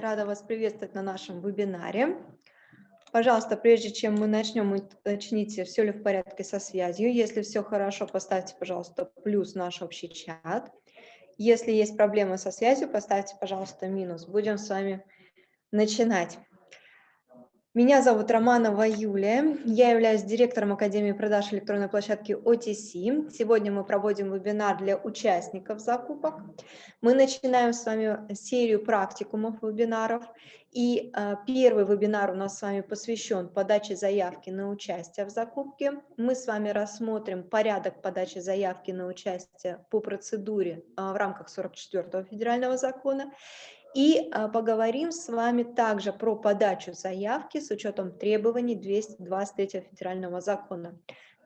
Рада вас приветствовать на нашем вебинаре. Пожалуйста, прежде чем мы начнем, уточните, все ли в порядке со связью. Если все хорошо, поставьте, пожалуйста, плюс наш общий чат. Если есть проблемы со связью, поставьте, пожалуйста, минус. Будем с вами начинать. Меня зовут Романова Юлия, я являюсь директором Академии продаж электронной площадки OTC. Сегодня мы проводим вебинар для участников закупок. Мы начинаем с вами серию практикумов вебинаров. И э, первый вебинар у нас с вами посвящен подаче заявки на участие в закупке. Мы с вами рассмотрим порядок подачи заявки на участие по процедуре э, в рамках 44 федерального закона. И а, поговорим с вами также про подачу заявки с учетом требований 223 федерального закона.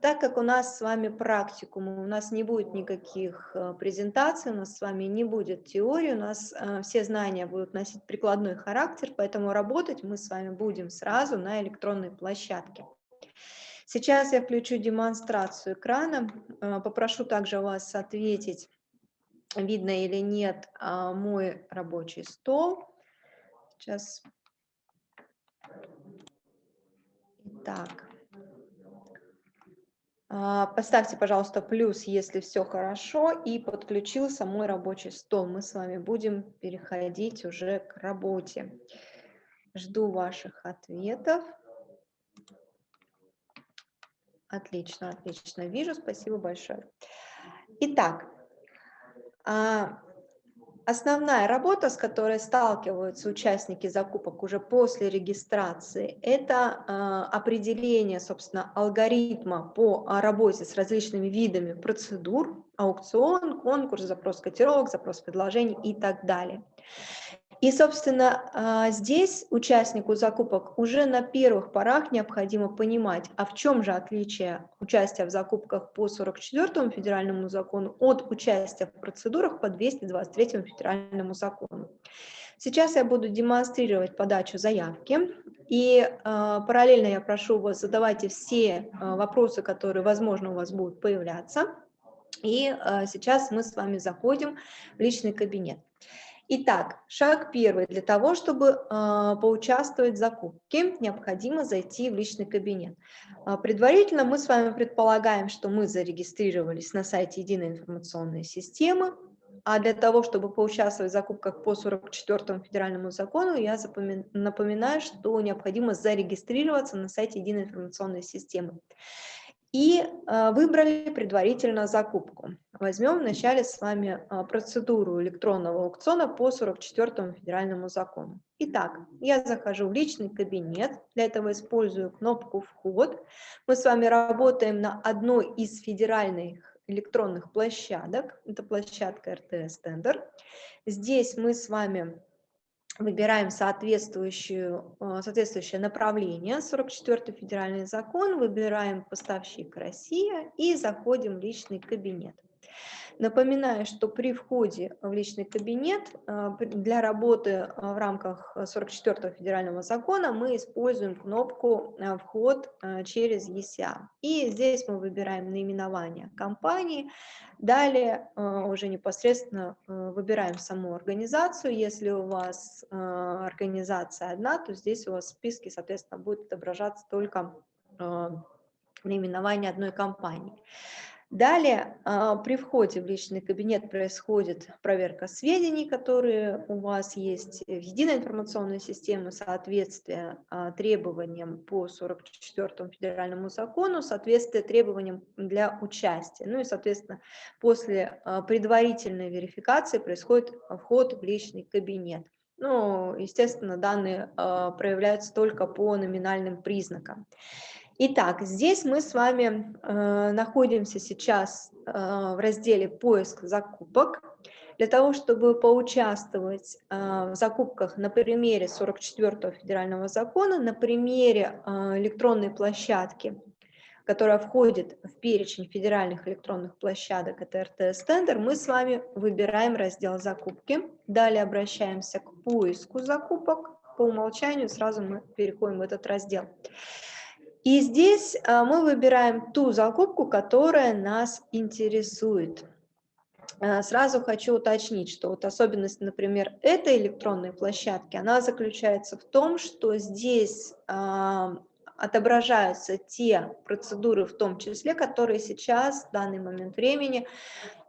Так как у нас с вами практикум, у нас не будет никаких а, презентаций, у нас с вами не будет теории, у нас а, все знания будут носить прикладной характер, поэтому работать мы с вами будем сразу на электронной площадке. Сейчас я включу демонстрацию экрана, попрошу также вас ответить видно или нет а, мой рабочий стол. Сейчас. Итак. А, поставьте, пожалуйста, плюс, если все хорошо, и подключился мой рабочий стол. Мы с вами будем переходить уже к работе. Жду ваших ответов. Отлично, отлично. Вижу, спасибо большое. Итак, основная работа, с которой сталкиваются участники закупок уже после регистрации, это а, определение, собственно, алгоритма по работе с различными видами процедур, аукцион, конкурс, запрос котировок, запрос предложений и так далее. И, собственно, а, здесь участнику закупок уже на первых порах необходимо понимать, а в чем же отличие участия в закупках по 44 федеральному закону от участия в процедурах по 223 федеральному закону. Сейчас я буду демонстрировать подачу заявки, и э, параллельно я прошу вас задавайте все э, вопросы, которые, возможно, у вас будут появляться. И э, сейчас мы с вами заходим в личный кабинет. Итак, шаг первый. Для того, чтобы э, поучаствовать в закупке, необходимо зайти в личный кабинет. Э, предварительно мы с вами предполагаем, что мы зарегистрировались на сайте Единой информационной системы, а для того, чтобы поучаствовать в закупках по 44 федеральному закону, я напоминаю, что необходимо зарегистрироваться на сайте Единой информационной системы и а, выбрали предварительно закупку. Возьмем вначале с вами а, процедуру электронного аукциона по 44 федеральному закону. Итак, я захожу в личный кабинет, для этого использую кнопку «Вход». Мы с вами работаем на одной из федеральных электронных площадок, это площадка РТС Тендер. Здесь мы с вами выбираем соответствующую, э, соответствующее направление, 44 федеральный закон, выбираем поставщик Россия и заходим в личный кабинет. Напоминаю, что при входе в личный кабинет э, для работы э, в рамках 44 федерального закона мы используем кнопку «Вход через ESA». И здесь мы выбираем наименование компании, Далее уже непосредственно выбираем саму организацию. Если у вас организация одна, то здесь у вас в списке, соответственно, будет отображаться только наименование одной компании. Далее а, при входе в личный кабинет происходит проверка сведений, которые у вас есть в единой информационной системе, соответствие а, требованиям по 44 федеральному закону, соответствие требованиям для участия. Ну и, соответственно, после а, предварительной верификации происходит вход в личный кабинет. Ну, естественно, данные проявляются только по номинальным признакам. Итак, здесь мы с вами э, находимся сейчас э, в разделе «Поиск закупок». Для того, чтобы поучаствовать э, в закупках на примере 44 федерального закона, на примере э, электронной площадки, которая входит в перечень федеральных электронных площадок, это РТС Тендер, мы с вами выбираем раздел «Закупки». Далее обращаемся к поиску закупок. По умолчанию сразу мы переходим в этот раздел. И здесь а, мы выбираем ту закупку, которая нас интересует. э, сразу хочу уточнить, что вот особенность, например, этой электронной площадки, она заключается в том, что здесь отображаются те процедуры, в том числе, которые сейчас, в данный момент времени,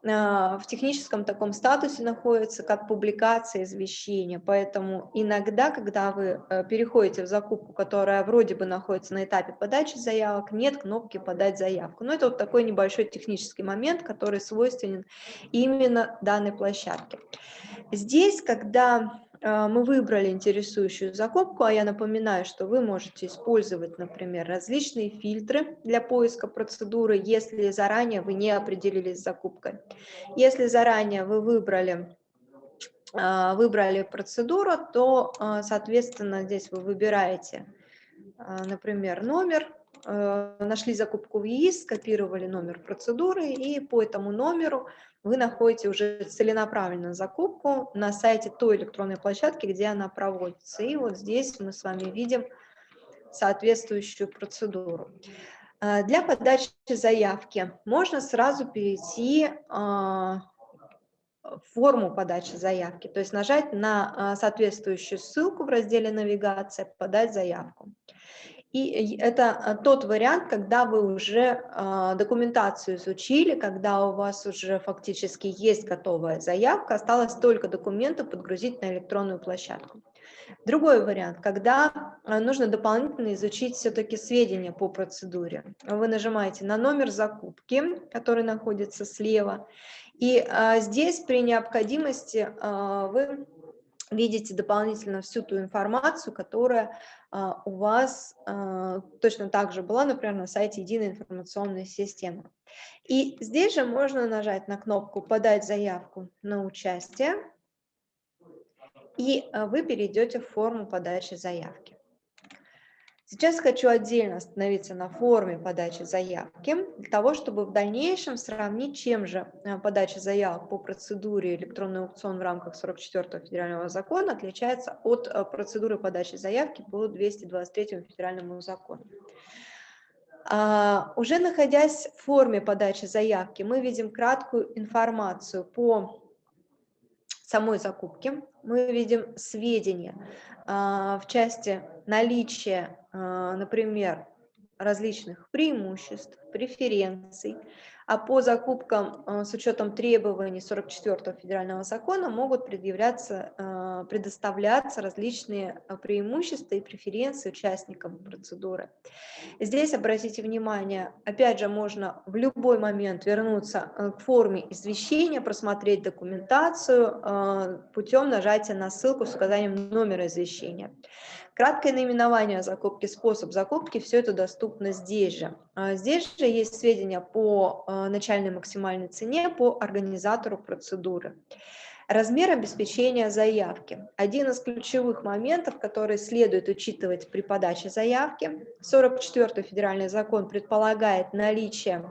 а, в техническом таком статусе находятся, как публикация извещения. Поэтому иногда, когда вы э, переходите в закупку, которая вроде бы находится на этапе подачи заявок, нет кнопки «Подать заявку». Но это вот такой небольшой технический момент, который свойственен именно данной площадке. Здесь, когда мы выбрали интересующую закупку, а я напоминаю, что вы можете использовать, например, различные фильтры для поиска процедуры, если заранее вы не определились с закупкой. Если заранее вы выбрали а, выбрали процедуру, то, а, соответственно, здесь вы выбираете, например, номер, нашли закупку в ЕИС, скопировали номер процедуры, и по этому номеру вы находите уже целенаправленную закупку на сайте той электронной площадки, где она проводится. И вот здесь мы с вами видим соответствующую процедуру. А, для подачи заявки можно сразу перейти в форму подачи заявки, то есть нажать на соответствующую ссылку в разделе «Навигация», «Подать заявку». И это а, тот вариант, когда вы уже а, документацию изучили, когда у вас уже фактически есть готовая заявка, осталось только документы подгрузить на электронную площадку. Другой вариант, когда а, нужно дополнительно изучить все-таки сведения по процедуре. Вы нажимаете на номер закупки, который находится слева, и здесь при необходимости вы видите дополнительно всю ту информацию, которая у вас а, точно так же была, например, на сайте единой информационной системы. И здесь же можно нажать на кнопку «Подать заявку на участие», и а, вы перейдете в форму подачи заявки. Сейчас хочу отдельно остановиться на форме подачи заявки, для того, чтобы в дальнейшем сравнить, чем же э, подача заявок по процедуре электронный аукцион в рамках 44 федерального закона отличается от э, процедуры подачи заявки по 223 федеральному закону. А, уже находясь в форме подачи заявки, мы видим краткую информацию по самой закупки, мы видим сведения а, в части наличия например, различных преимуществ, преференций, а по закупкам а, с учетом требований 44 федерального закона могут предъявляться, а, предоставляться различные преимущества и преференции участникам процедуры. Здесь, обратите внимание, опять же, можно в любой момент вернуться к форме извещения, просмотреть документацию путем нажатия на ссылку с указанием номера извещения. Краткое наименование закупки, способ закупки, все это доступно здесь же. А здесь же есть сведения по а, начальной максимальной цене, по организатору процедуры. Размер обеспечения заявки. Один из ключевых моментов, который следует учитывать при подаче заявки. 44-й федеральный закон предполагает наличие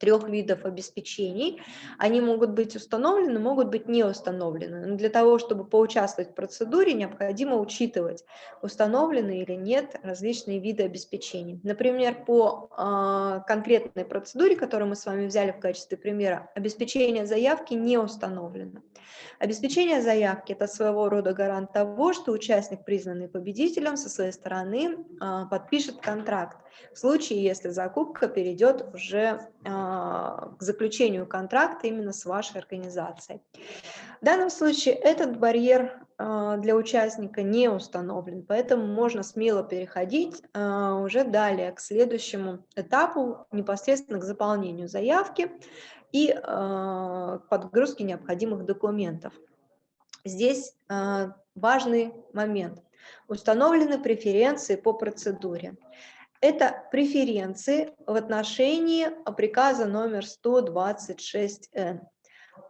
трех видов обеспечений. Они могут быть установлены, могут быть не установлены. Но для того, чтобы поучаствовать в процедуре, необходимо учитывать, установлены или нет различные виды обеспечений. Например, по э, конкретной процедуре, которую мы с вами взяли в качестве примера, обеспечение заявки не установлено. Обеспечение заявки – это своего рода гарант того, что участник, признанный победителем, со своей стороны э, подпишет контракт в случае, если закупка перейдет уже а, к заключению контракта именно с вашей организацией. В данном случае этот барьер а, для участника не установлен, поэтому можно смело переходить а, уже далее к следующему этапу, непосредственно к заполнению заявки и к подгрузке необходимых документов. Здесь важный момент. Установлены преференции по процедуре. Это преференции в отношении приказа номер 126Н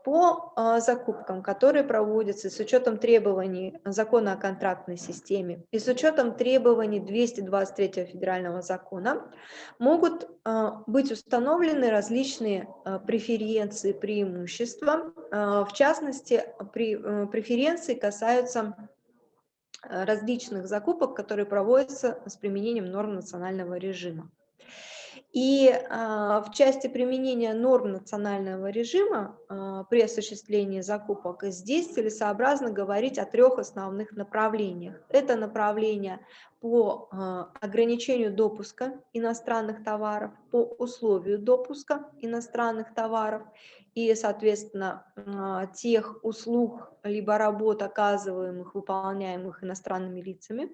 по а, закупкам, которые проводятся с учетом требований закона о контрактной системе и с учетом требований 223 федерального закона, могут а, быть установлены различные а, преференции, преимущества. В частности, э, преференции касаются различных закупок, которые проводятся с применением норм национального режима. И а, в части применения норм национального режима а, при осуществлении закупок здесь целесообразно говорить о трех основных направлениях. Это направление по а, ограничению допуска иностранных товаров, по условию допуска иностранных товаров и, соответственно, тех услуг либо работ, оказываемых, выполняемых иностранными лицами.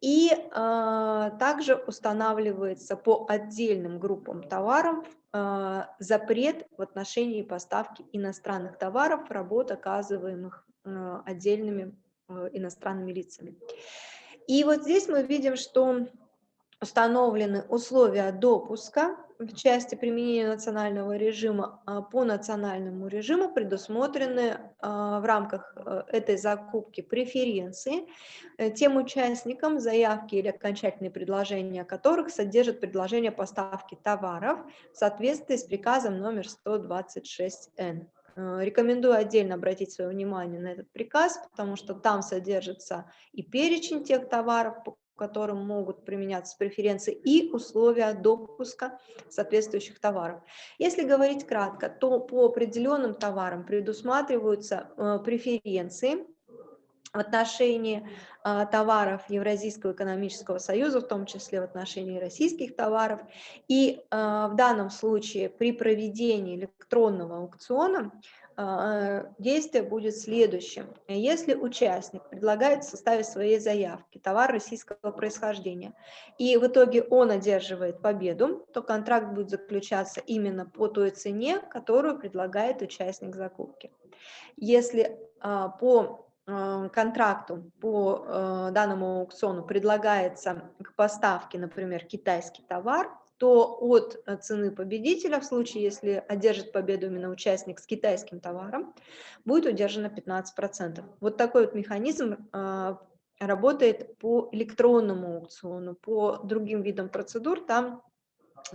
И э, также устанавливается по отдельным группам товаров э, запрет в отношении поставки иностранных товаров, работ, оказываемых э, отдельными э, иностранными лицами. И вот здесь мы видим, что установлены условия допуска в части применения национального режима а, по национальному режиму предусмотрены а, в рамках э, этой закупки преференции э, тем участникам, заявки или окончательные предложения которых содержат предложение поставки товаров в соответствии с приказом номер 126Н. Э, рекомендую отдельно обратить свое внимание на этот приказ, потому что там содержится и перечень тех товаров, которым могут применяться преференции, и условия допуска соответствующих товаров. Если говорить кратко, то по определенным товарам предусматриваются э, преференции в отношении э, товаров Евразийского экономического союза, в том числе в отношении российских товаров. И э, в данном случае при проведении электронного аукциона а, действие будет следующим. Если участник предлагает составить своей заявки товар российского происхождения, и в итоге он одерживает победу, то контракт будет заключаться именно по той цене, которую предлагает участник закупки. Если а, по а, контракту по данному аукциону предлагается к поставке, например, китайский товар, то от э, цены победителя, в случае, если одержит победу именно участник с китайским товаром, будет удержано 15%. Вот такой вот механизм работает по электронному аукциону, по другим видам процедур, там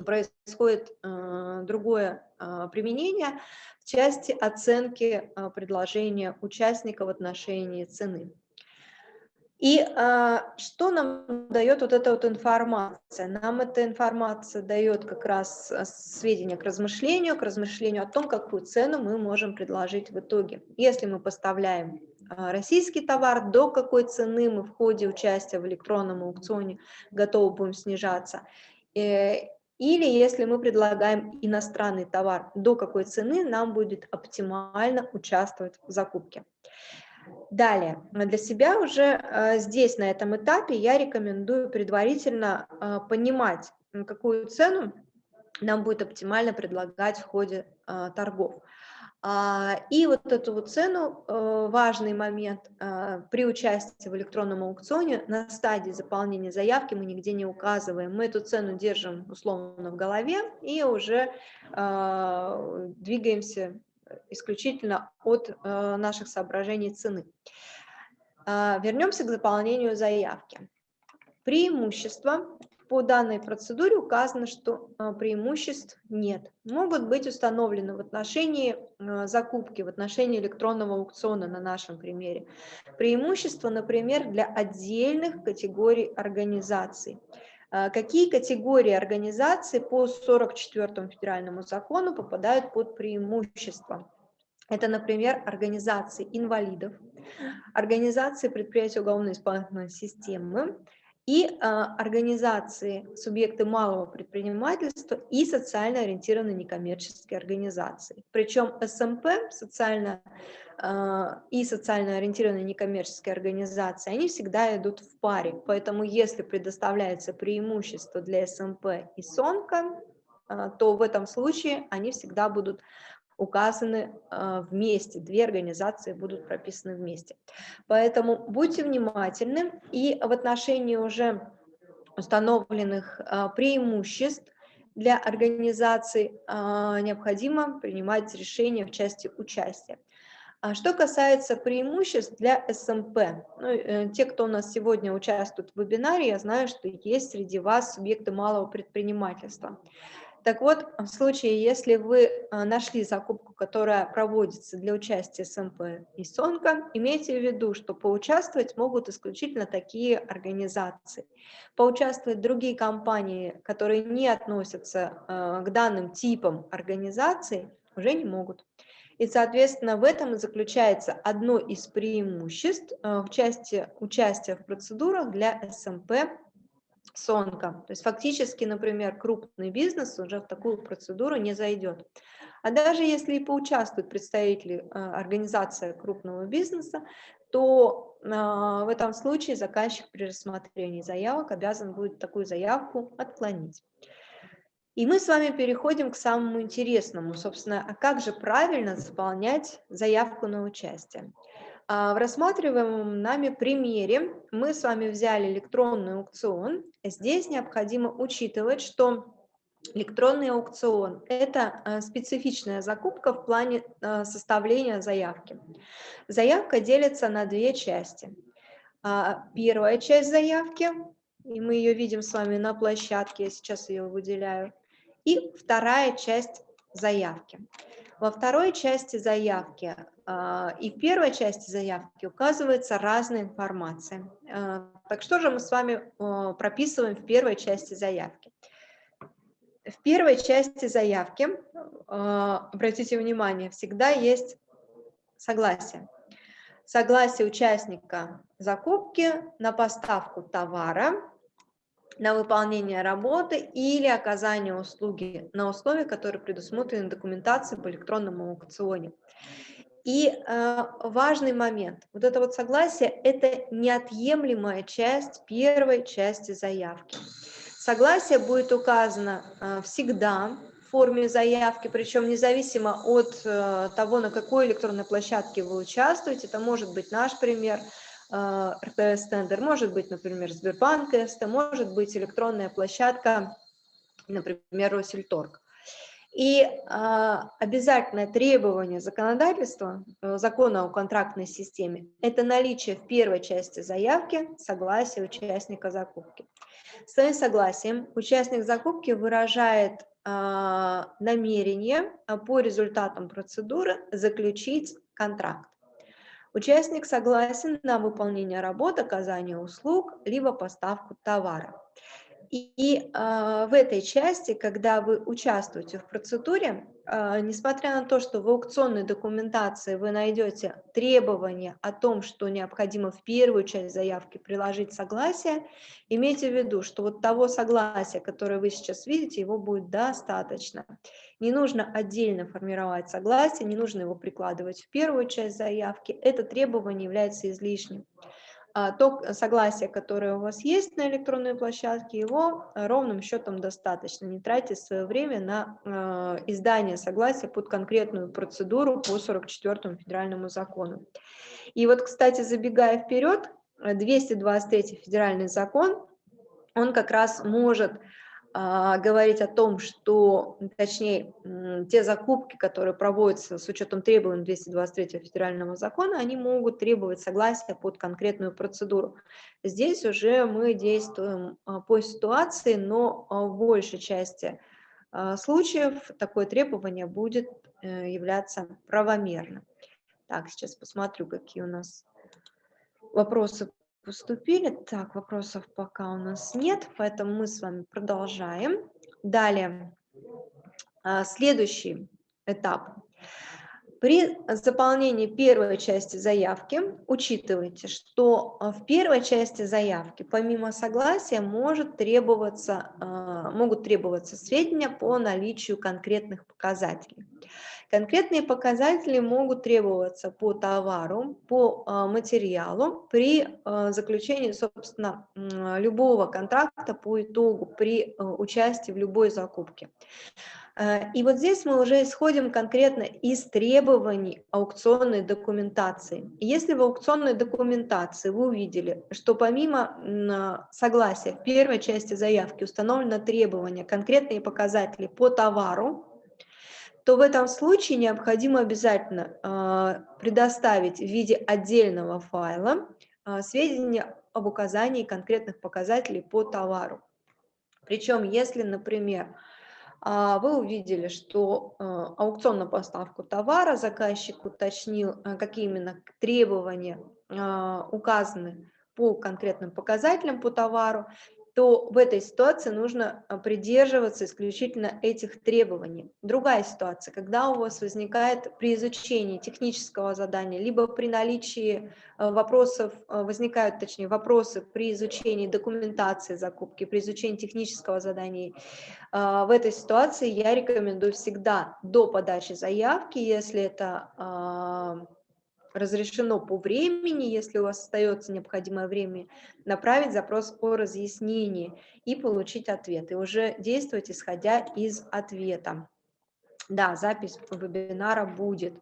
происходит э, другое э, применение в части оценки э, предложения участника в отношении цены. И а, что нам дает вот эта вот информация? Нам эта информация дает как раз а, сведения к размышлению, к размышлению о том, какую цену мы можем предложить в итоге. Если мы поставляем а, российский товар, до какой цены мы в ходе участия в электронном аукционе готовы будем снижаться. Э, или если мы предлагаем иностранный товар, до какой цены нам будет оптимально участвовать в закупке. Далее, для себя уже э, здесь, на этом этапе, я рекомендую предварительно э, понимать, какую цену нам будет оптимально предлагать в ходе э, торгов. А, и вот эту вот цену, важный момент, при участии в электронном аукционе на стадии заполнения заявки мы нигде не указываем. Мы эту цену держим условно в голове и уже двигаемся исключительно от э, наших соображений цены. А, вернемся к заполнению заявки. Преимущества по данной процедуре указано, что э, преимуществ нет. Могут быть установлены в отношении э, закупки, в отношении электронного аукциона на нашем примере. Преимущества, например, для отдельных категорий организаций. Какие категории организаций по 44 федеральному закону попадают под преимущество? Это, например, организации инвалидов, организации предприятий уголовно-исполнительной системы и э, организации, субъекты малого предпринимательства и социально ориентированные некоммерческие организации. Причем СМП, социально э, и социально ориентированные некоммерческие организации, они всегда идут в паре. Поэтому если предоставляется преимущество для СМП и СОНКа, э, то в этом случае они всегда будут указаны а, вместе, две организации будут прописаны вместе. Поэтому будьте внимательны и в отношении уже установленных а, преимуществ для организаций а, необходимо принимать решения в части участия. Что касается преимуществ для СМП, ну, э, те, кто у нас сегодня участвует в вебинаре, я знаю, что есть среди вас субъекты малого предпринимательства. Так вот, в случае, если вы а, нашли закупку, которая проводится для участия СМП и СОНКа, имейте в виду, что поучаствовать могут исключительно такие организации. Поучаствовать другие компании, которые не относятся а, к данным типам организаций, уже не могут. И, соответственно, в этом и заключается одно из преимуществ а, в части участия в процедурах для СМП сонка. То есть фактически, например, крупный бизнес уже в такую процедуру не зайдет. А даже если и поучаствуют представители э, организации крупного бизнеса, то э, в этом случае заказчик при рассмотрении заявок обязан будет такую заявку отклонить. И мы с вами переходим к самому интересному, собственно, а как же правильно заполнять заявку на участие? А, в рассматриваемом нами примере мы с вами взяли электронный аукцион. Здесь необходимо учитывать, что электронный аукцион – это а, специфичная закупка в плане а, составления заявки. Заявка делится на две части. Первая часть заявки, и мы ее видим с вами на площадке, я сейчас ее выделяю, и вторая часть заявки. Во второй части заявки и в первой части заявки указывается разная информация. А, так что же мы с вами прописываем в первой части заявки? В первой части заявки, а, обратите внимание, всегда есть согласие. Согласие участника закупки на поставку товара на выполнение работы или оказание услуги на условия, которые предусмотрены документацией по электронному аукционе. И э, важный момент, вот это вот согласие – это неотъемлемая часть первой части заявки. Согласие будет указано э, всегда в форме заявки, причем независимо от э, того, на какой электронной площадке вы участвуете, это может быть наш пример – Э, РТС-тендер, может быть, например, Сбербанк СТ, может быть электронная площадка, например, Россельторг. И э, обязательное требование законодательства, э, закона о контрактной системе, это наличие в первой части заявки согласия участника закупки. Своим согласием участник закупки выражает э, намерение по результатам процедуры заключить контракт. Участник согласен на выполнение работ, оказание услуг, либо поставку товара. И э, в этой части, когда вы участвуете в процедуре, э, несмотря на то, что в аукционной документации вы найдете требования о том, что необходимо в первую часть заявки приложить согласие, имейте в виду, что вот того согласия, которое вы сейчас видите, его будет достаточно. Не нужно отдельно формировать согласие, не нужно его прикладывать в первую часть заявки, это требование является излишним. А, то согласие, которое у вас есть на электронной площадке, его э, ровным счетом достаточно. Не тратьте свое время на э, издание согласия под конкретную процедуру по 44 федеральному закону. И вот, кстати, забегая вперед, 223 федеральный закон, он как раз может говорить о том, что, точнее, те закупки, которые проводятся с учетом требований 223 федерального закона, они могут требовать согласия под конкретную процедуру. Здесь уже мы действуем а, по ситуации, но а, в большей части случаев такое требование будет э, являться правомерным. Так, сейчас посмотрю, какие у нас вопросы поступили. Так, вопросов пока у нас нет, поэтому мы с вами продолжаем. Далее, а, следующий этап. При заполнении первой части заявки учитывайте, что а, в первой части заявки помимо согласия может требоваться, а, могут требоваться сведения по наличию конкретных показателей. Конкретные показатели могут требоваться по товару, по а, материалу при а, заключении, собственно, любого контракта по итогу, при а, участии в любой закупке. И вот здесь мы уже исходим конкретно из требований аукционной документации. Если в аукционной документации вы увидели, что помимо согласия в первой части заявки установлено требование конкретные показатели по товару, то в этом случае необходимо обязательно э, предоставить в виде отдельного файла э, сведения об указании конкретных показателей по товару. Причем, если, например, а, вы увидели, что аукцион на поставку товара, заказчик уточнил, какие именно требования а, указаны по конкретным показателям по товару, то в этой ситуации нужно а, придерживаться исключительно этих требований. Другая ситуация, когда у вас возникает при изучении технического задания, либо при наличии а, вопросов, а, возникают, точнее, вопросы при изучении документации закупки, при изучении технического задания, в этой ситуации я рекомендую всегда до подачи заявки, если это разрешено по времени, если у вас остается необходимое время, направить запрос о разъяснении и получить ответ. И уже действовать, исходя из ответа. Да, запись вебинара будет.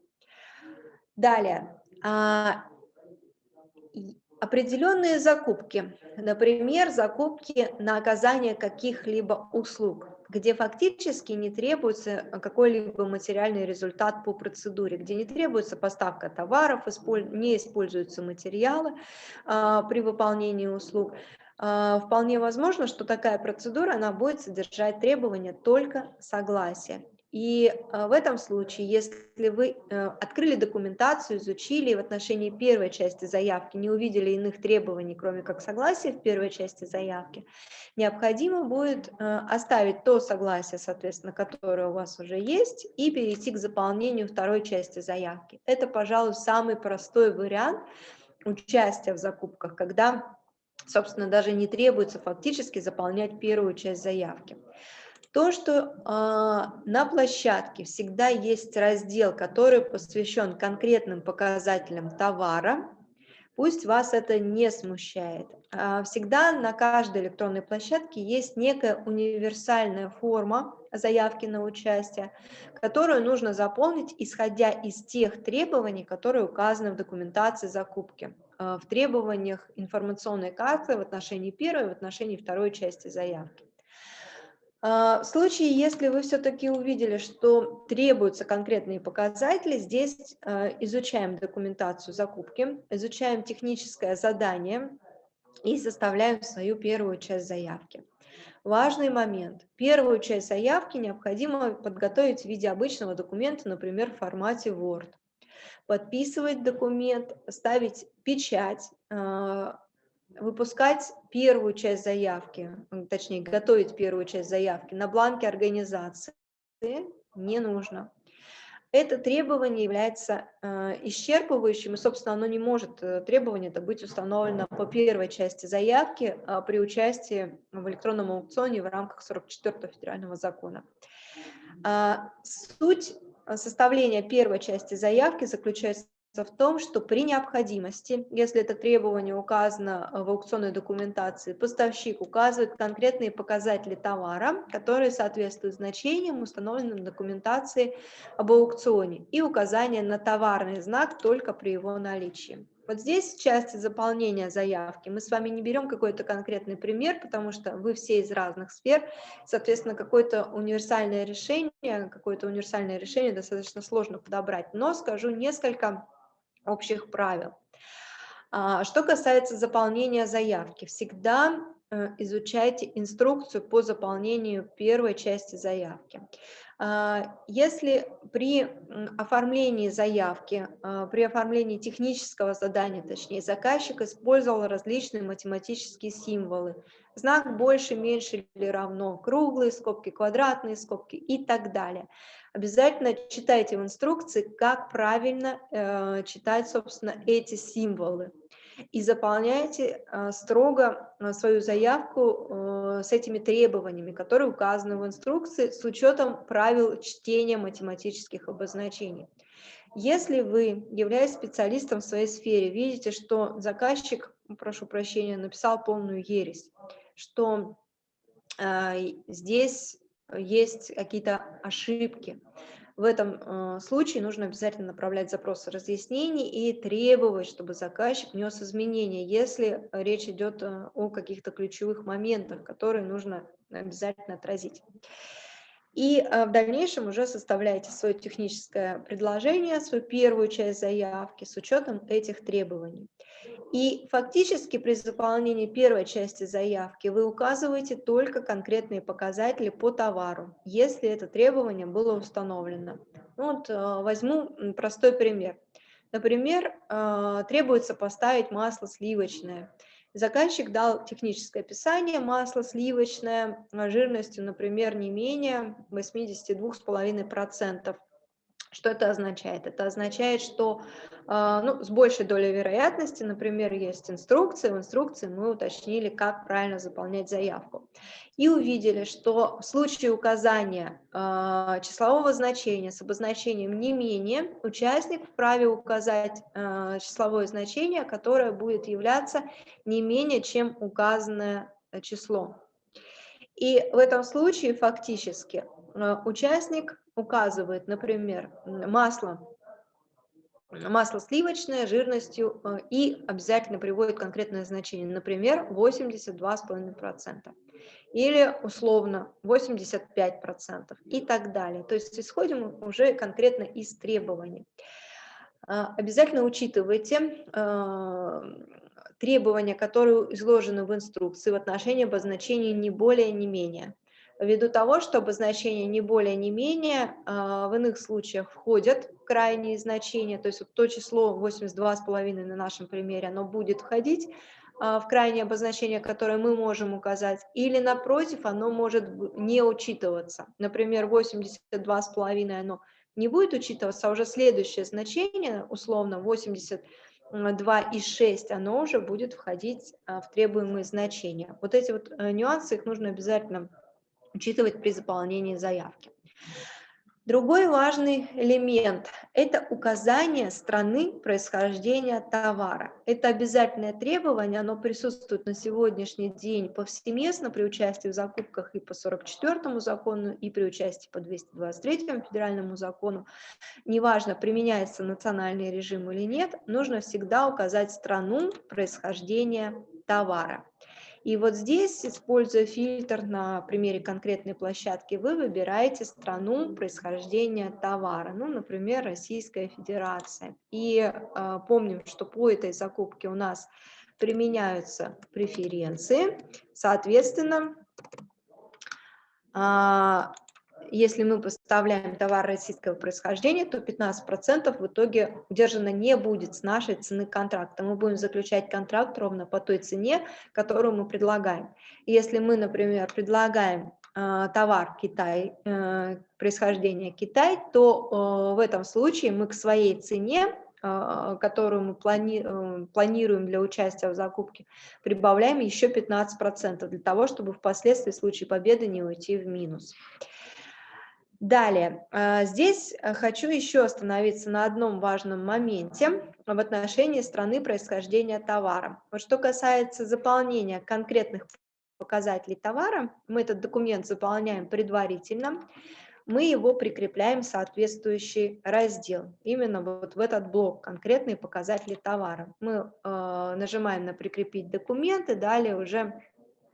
Далее. А, определенные закупки. Например, закупки на оказание каких-либо услуг где фактически не требуется э, какой-либо материальный результат по процедуре, где не требуется поставка товаров, не используются материалы а, при выполнении услуг. А, вполне возможно, что такая процедура она будет содержать требования только согласия. И а, в этом случае, если вы э, открыли документацию, изучили в отношении первой части заявки, не увидели иных требований, кроме как согласия в первой части заявки, необходимо будет э, оставить то согласие, соответственно, которое у вас уже есть, и перейти к заполнению второй части заявки. Это, пожалуй, самый простой вариант участия в закупках, когда, собственно, даже не требуется фактически заполнять первую часть заявки. То, что э, на площадке всегда есть раздел, который посвящен конкретным показателям товара, пусть вас это не смущает. А, всегда на каждой электронной площадке есть некая универсальная форма заявки на участие, которую нужно заполнить, исходя из тех требований, которые указаны в документации закупки, а, в требованиях информационной карты в отношении первой в отношении второй части заявки. А, в случае, если вы все-таки увидели, что требуются конкретные показатели, здесь а, изучаем документацию закупки, изучаем техническое задание и составляем свою первую часть заявки. Важный момент. Первую часть заявки необходимо подготовить в виде обычного документа, например, в формате Word. Подписывать документ, ставить печать, а, выпускать первую часть заявки, точнее, готовить первую часть заявки на бланке организации не нужно. Это требование является э, исчерпывающим, и, собственно, оно не может, э, требование это быть установлено по первой части заявки э, при участии в электронном аукционе в рамках 44 федерального закона. Э, суть составления первой части заявки заключается в том, что при необходимости, если это требование указано в аукционной документации, поставщик указывает конкретные показатели товара, которые соответствуют значениям, установленным в документации об аукционе, и указание на товарный знак только при его наличии. Вот здесь в части заполнения заявки мы с вами не берем какой-то конкретный пример, потому что вы все из разных сфер, соответственно, какое-то универсальное решение, какое-то универсальное решение достаточно сложно подобрать, но скажу несколько общих правил. А, что касается заполнения заявки, всегда э, изучайте инструкцию по заполнению первой части заявки. А, если при оформлении заявки, а, при оформлении технического задания, точнее, заказчик использовал различные математические символы, знак больше, меньше или равно, круглые скобки, квадратные скобки и так далее. Обязательно читайте в инструкции, как правильно э, читать, собственно, эти символы. И заполняйте э, строго э, свою заявку э, с этими требованиями, которые указаны в инструкции, с учетом правил чтения математических обозначений. Если вы, являясь специалистом в своей сфере, видите, что заказчик, прошу прощения, написал полную ересь, что э, здесь есть какие-то ошибки. В этом э, случае нужно обязательно направлять запросы разъяснений и требовать, чтобы заказчик внес изменения, если речь идет э, о каких-то ключевых моментах, которые нужно обязательно отразить. И в дальнейшем уже составляете свое техническое предложение, свою первую часть заявки с учетом этих требований. И фактически при заполнении первой части заявки вы указываете только конкретные показатели по товару, если это требование было установлено. Ну вот э, возьму простой пример. Например, э, требуется поставить масло сливочное. Заказчик дал техническое описание, масло сливочное жирностью, например, не менее 82,5%. Что это означает? Это означает, что а, ну, с большей долей вероятности, например, есть инструкция, в инструкции мы уточнили, как правильно заполнять заявку. И увидели, что в случае указания э, числового значения с обозначением не менее, участник вправе указать э, числовое значение, которое будет являться не менее, чем указанное число. И в этом случае фактически участник указывает, например, масло, масло сливочное жирностью э, и обязательно приводит конкретное значение, например, 82,5% или условно 85% и так далее. То есть исходим уже конкретно из требований. А, обязательно учитывайте э, требования, которые изложены в инструкции в отношении обозначения не более, не менее ввиду того, что обозначения не более, не менее а, в иных случаях входят в крайние значения, то есть вот то число 82,5 на нашем примере, оно будет входить а, в крайнее обозначение, которое мы можем указать, или напротив, оно может не учитываться. Например, 82,5 оно не будет учитываться, а уже следующее значение, условно 82,6, оно уже будет входить а, в требуемые значения. Вот эти вот э, нюансы, их нужно обязательно учитывать при заполнении заявки. Другой важный элемент – это указание страны происхождения товара. Это обязательное требование, оно присутствует на сегодняшний день повсеместно при участии в закупках и по 44 закону, и при участии по 223 федеральному закону. Неважно, применяется национальный режим или нет, нужно всегда указать страну происхождения товара. И вот здесь, используя фильтр на примере конкретной площадки, вы выбираете страну происхождения товара, ну, например, Российская Федерация. И э, помним, что по этой закупке у нас применяются преференции, соответственно, э, если мы поставляем товар российского происхождения, то 15% в итоге удержано не будет с нашей цены контракта. Мы будем заключать контракт ровно по той цене, которую мы предлагаем. Если мы, например, предлагаем э, товар Китай, э, происхождения Китай, то э, в этом случае мы к своей цене которую мы плани, планируем для участия в закупке, прибавляем еще 15% для того, чтобы впоследствии в случае победы не уйти в минус. Далее, а, здесь э, хочу еще остановиться на одном важном моменте в отношении страны происхождения товара. Вот что касается заполнения конкретных показателей товара, мы этот документ заполняем предварительно, мы его прикрепляем в соответствующий раздел, именно вот в этот блок «Конкретные показатели товара». Мы э, нажимаем на «Прикрепить документы», далее уже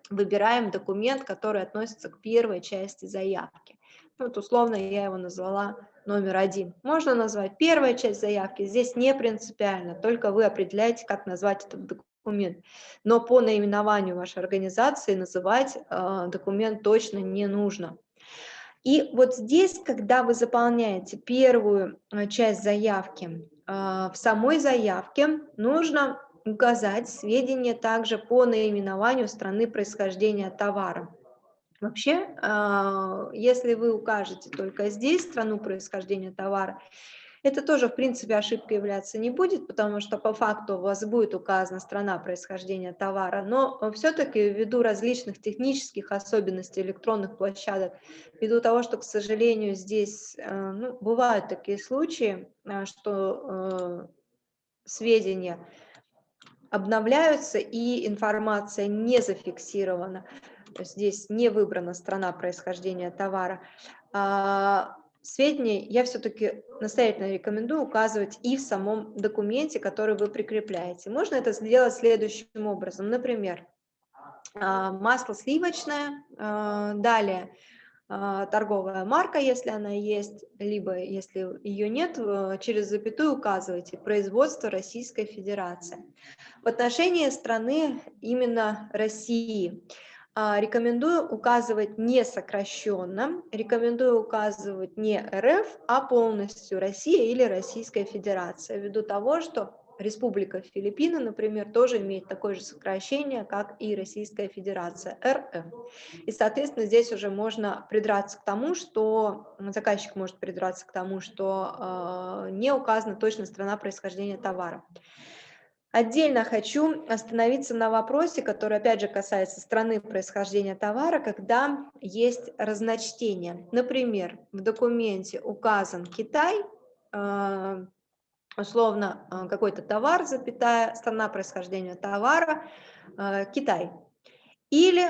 выбираем документ, который относится к первой части заявки. Вот условно я его назвала номер один. Можно назвать первая часть заявки, здесь не принципиально, только вы определяете, как назвать этот документ. Но по наименованию вашей организации называть э, документ точно не нужно. И вот здесь, когда вы заполняете первую э, часть заявки, э, в самой заявке нужно указать сведения также по наименованию страны происхождения товара. Вообще, а, если вы укажете только здесь страну происхождения товара, это тоже, в принципе, ошибкой являться не будет, потому что по факту у вас будет указана страна происхождения товара, но все-таки ввиду различных технических особенностей электронных площадок, ввиду того, что, к сожалению, здесь э, ну, бывают такие случаи, э, что э, сведения обновляются и информация не зафиксирована, здесь не выбрана страна происхождения товара, а, сведения я все-таки настоятельно рекомендую указывать и в самом документе, который вы прикрепляете. Можно это сделать следующим образом. Например, а, масло сливочное, а, далее торговая марка, если она есть, либо, если ее нет, через запятую указывайте «Производство Российской Федерации». В отношении страны именно России – рекомендую указывать не сокращенно, рекомендую указывать не РФ, а полностью Россия или Российская Федерация, ввиду того, что Республика Филиппины, например, тоже имеет такое же сокращение, как и Российская Федерация, РФ. И, соответственно, здесь уже можно придраться к тому, что заказчик может придраться к тому, что э, не указана точно страна происхождения товара. Отдельно хочу остановиться на вопросе, который опять же касается страны происхождения товара, когда есть разночтение. Например, в документе указан Китай, э, условно э, какой-то товар, запятая, страна происхождения товара, э, Китай. Или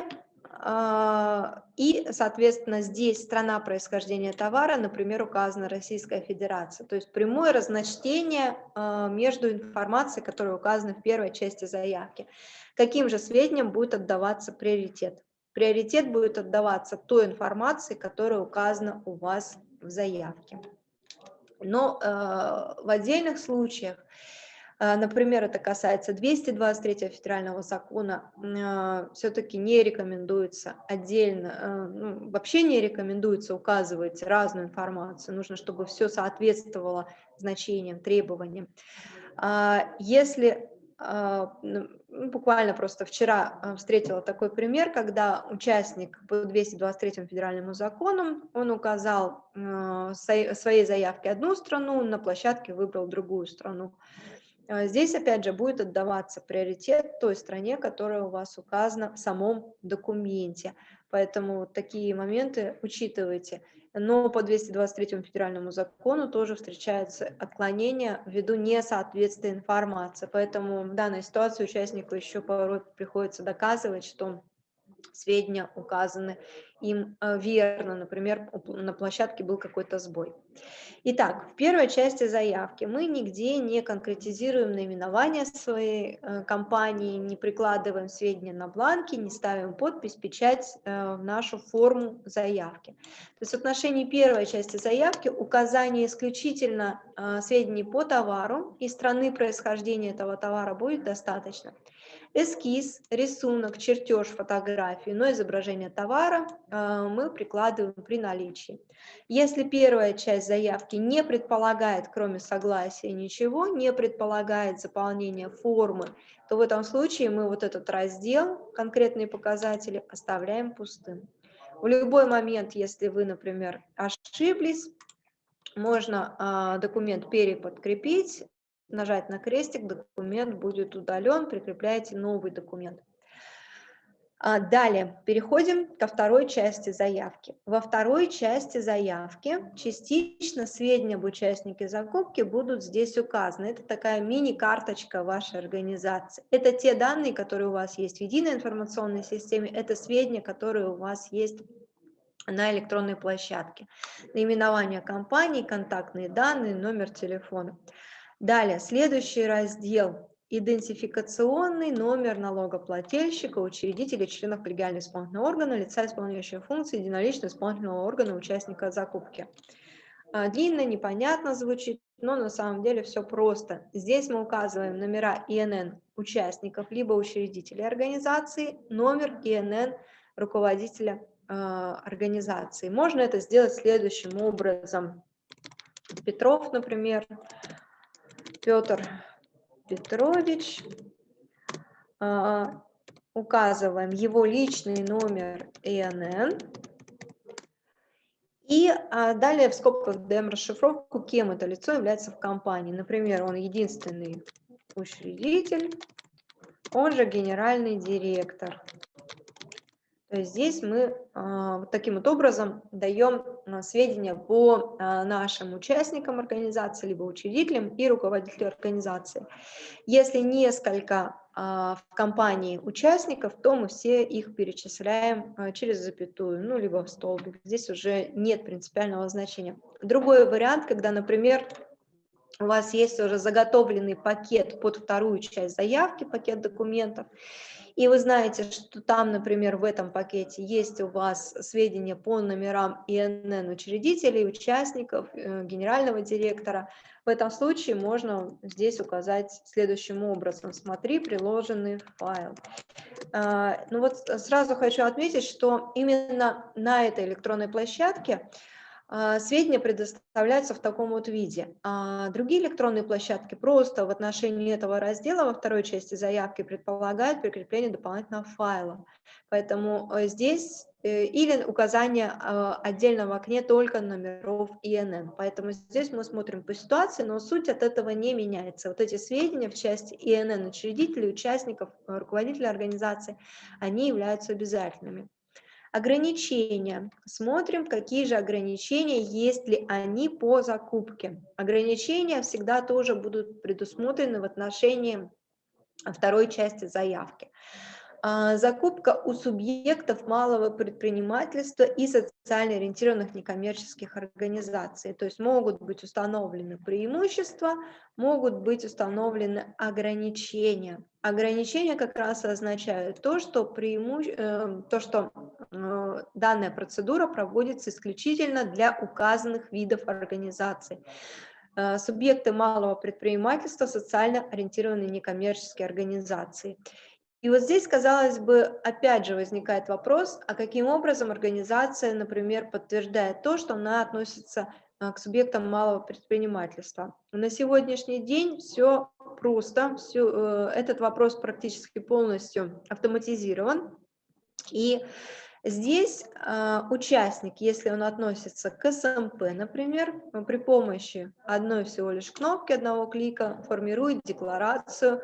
и, соответственно, здесь страна происхождения товара, например, указана Российская Федерация. То есть прямое разночтение а, между информацией, которая указана в первой части заявки. Каким же сведениям будет отдаваться приоритет? Приоритет будет отдаваться той информации, которая указана у вас в заявке. Но э, в отдельных случаях а, например, это касается 223 федерального закона, а, все-таки не рекомендуется отдельно, а, ну, вообще не рекомендуется указывать разную информацию, нужно, чтобы все соответствовало значениям, требованиям. Если ну, буквально просто вчера встретила такой пример, когда участник по 223 федеральному закону, он указал в своей заявке одну страну, на площадке выбрал другую страну. А здесь, опять же, будет отдаваться приоритет той стране, которая у вас указана в самом документе. Поэтому такие моменты учитывайте. Но по 223 федеральному закону тоже встречаются отклонения ввиду несоответствия информации. Поэтому в данной ситуации участнику еще порой приходится доказывать, что сведения указаны им э, верно, например, на площадке был какой-то сбой. Итак, в первой части заявки мы нигде не конкретизируем наименование своей э, компании, не прикладываем сведения на бланки, не ставим подпись, печать э, в нашу форму заявки. То есть в отношении первой части заявки указание исключительно сведений по товару и страны происхождения этого товара будет достаточно эскиз, рисунок, чертеж, фотографии, но изображение товара э, мы прикладываем при наличии. Если первая часть заявки не предполагает, кроме согласия, ничего, не предполагает заполнение формы, то в этом случае мы вот этот раздел, конкретные показатели, оставляем пустым. В любой момент, если вы, например, ошиблись, можно а, документ переподкрепить, нажать на крестик, документ будет удален, прикрепляете новый документ. А, далее, переходим ко второй части заявки. Во второй части заявки частично сведения об участнике закупки будут здесь указаны. Это такая мини-карточка вашей организации. Это те данные, которые у вас есть в единой информационной системе, это сведения, которые у вас есть на электронной площадке. Наименование компании, контактные данные, номер телефона. Далее, следующий раздел – идентификационный номер налогоплательщика, учредителя, членов коллегиального исполнительного органа, лица, исполняющего функции единоличного исполнительного органа, участника закупки. А, длинно, непонятно звучит, но на самом деле все просто. Здесь мы указываем номера ИНН участников, либо учредителей организации, номер ИНН руководителя э, организации. Можно это сделать следующим образом. Петров, например, Петр Петрович. А, указываем его личный номер ИНН. И а, далее в скобках даем расшифровку, кем это лицо является в компании. Например, он единственный учредитель, он же генеральный директор. То есть здесь мы а, вот таким вот образом даем а, сведения по а, нашим участникам организации, либо учредителям и руководителю организации. Если несколько в компании участников, то мы все их перечисляем через запятую, ну, либо в столбик. Здесь уже нет принципиального значения. Другой вариант, когда, например, у вас есть уже заготовленный пакет под вторую часть заявки, пакет документов, и вы знаете, что там, например, в этом пакете есть у вас сведения по номерам ИНН учредителей, участников, э, генерального директора, в этом случае можно здесь указать следующим образом. Смотри приложенный файл. А, ну вот сразу хочу отметить, что именно на этой электронной площадке сведения предоставляются в таком вот виде. А другие электронные площадки просто в отношении этого раздела во второй части заявки предполагают прикрепление дополнительного файла. Поэтому э, здесь э, или указание а, отдельно в окне только номеров ИНН. Поэтому здесь мы смотрим по ситуации, но суть от этого не меняется. Вот эти сведения в части ИНН учредителей, участников, руководителей организации, они являются обязательными. Ограничения. Смотрим, какие же ограничения, есть ли они по закупке. Ограничения всегда тоже будут предусмотрены в отношении второй части заявки. А, закупка у субъектов малого предпринимательства и социально ориентированных некоммерческих организаций. То есть могут быть установлены преимущества, могут быть установлены ограничения. Ограничения как раз означают то, что, преимуще... Э, то, что э, данная процедура проводится исключительно для указанных видов организаций э, субъекты малого предпринимательства, социально ориентированные некоммерческие организации. И вот здесь, казалось бы, опять же возникает вопрос, а каким образом организация, например, подтверждает то, что она относится а, к субъектам малого предпринимательства. На сегодняшний день все просто, все, э, этот вопрос практически полностью автоматизирован. И здесь э, участник, если он относится к СМП, например, при помощи одной всего лишь кнопки, одного клика формирует декларацию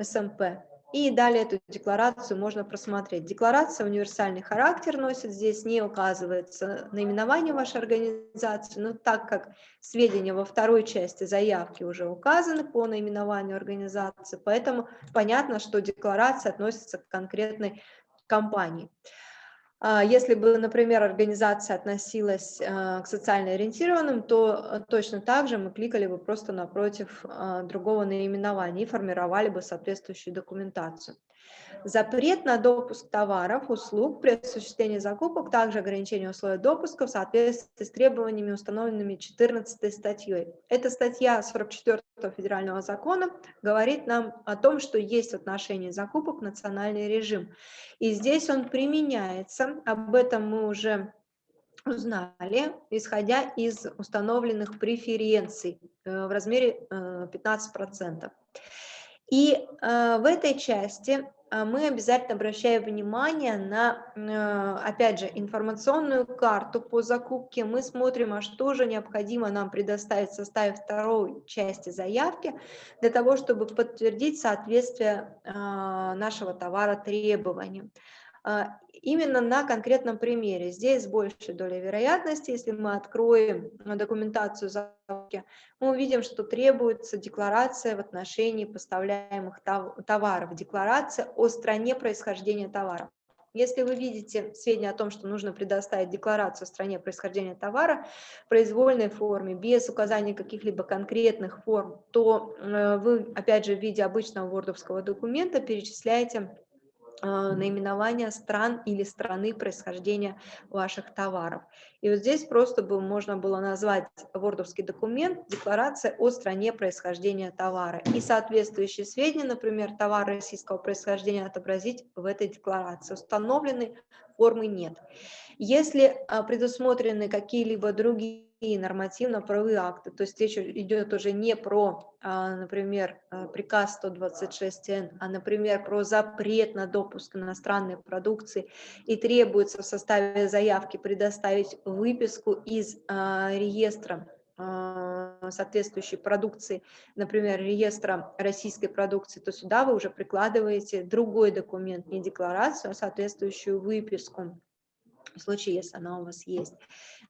СМП. И далее эту декларацию можно просмотреть. Декларация универсальный характер носит, здесь не указывается наименование вашей организации, но так как сведения во второй части заявки уже указаны по наименованию организации, поэтому понятно, что декларация относится к конкретной компании. А, если бы, например, организация относилась а, к социально ориентированным, то а, точно так же мы кликали бы просто напротив другого наименования и формировали бы соответствующую документацию. Запрет на допуск товаров, услуг при осуществлении закупок, также ограничение условий допуска в соответствии с требованиями, установленными 14 статьей. Эта статья 44 федерального закона говорит нам о том, что есть в отношении закупок национальный режим. И здесь он применяется, об этом мы уже узнали, исходя из установленных преференций э, в размере 15%. Э, И э, в этой части мы обязательно обращаем внимание на, э, опять же, информационную карту по закупке. Мы смотрим, а что же необходимо нам предоставить в составе второй части заявки для того, чтобы подтвердить соответствие а, нашего товара требованиям. А, именно на конкретном примере. Здесь больше доля вероятности, если мы откроем документацию закупки, мы увидим, что требуется декларация в отношении поставляемых товаров, декларация о стране происхождения товара. Если вы видите сведения о том, что нужно предоставить декларацию о стране происхождения товара в произвольной форме, без указания каких-либо конкретных форм, то э, вы, опять же, в виде обычного вордовского документа перечисляете наименования стран или страны происхождения ваших товаров. И вот здесь просто бы можно было назвать вордовский документ «Декларация о стране происхождения товара». И соответствующие сведения, например, товар российского происхождения отобразить в этой декларации. Установленной формы нет. Если а, предусмотрены какие-либо другие нормативно-правовые акты, то есть речь идет уже не про, а, например, а, приказ 126Н, а, например, про запрет на допуск иностранной продукции. И требуется в составе заявки предоставить выписку из реестра соответствующей продукции, например, реестра российской продукции, то сюда вы уже прикладываете другой документ, не декларацию, а соответствующую выписку. В случае, если она у вас есть,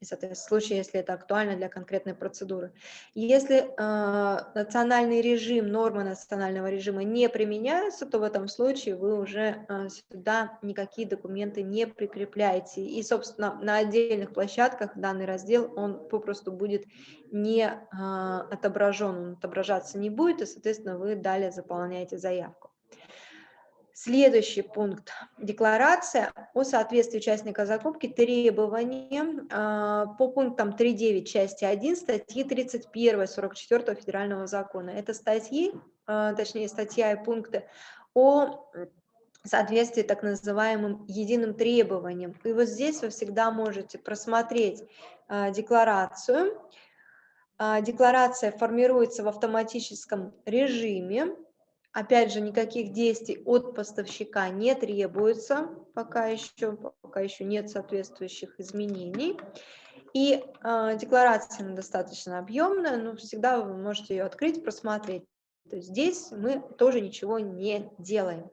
и, соответственно, в случае, если это актуально для конкретной процедуры. Если э, национальный режим, нормы национального режима не применяются, то в этом случае вы уже э, сюда никакие документы не прикрепляете. И, собственно, на отдельных площадках данный раздел, он попросту будет не э, отображен, он отображаться не будет, и, соответственно, вы далее заполняете заявку. Следующий пункт. Декларация о соответствии участника закупки требованиям э, по пунктам 3.9 части 1 статьи 31 44 федерального закона. Это статьи, э, точнее статья и пункты о соответствии так называемым единым требованиям. И вот здесь вы всегда можете просмотреть э, декларацию. Декларация формируется в автоматическом режиме Опять же, никаких действий от поставщика не требуется, пока еще, пока еще нет соответствующих изменений. И э, декларация достаточно объемная, но всегда вы можете ее открыть, просмотреть. То есть здесь мы тоже ничего не делаем.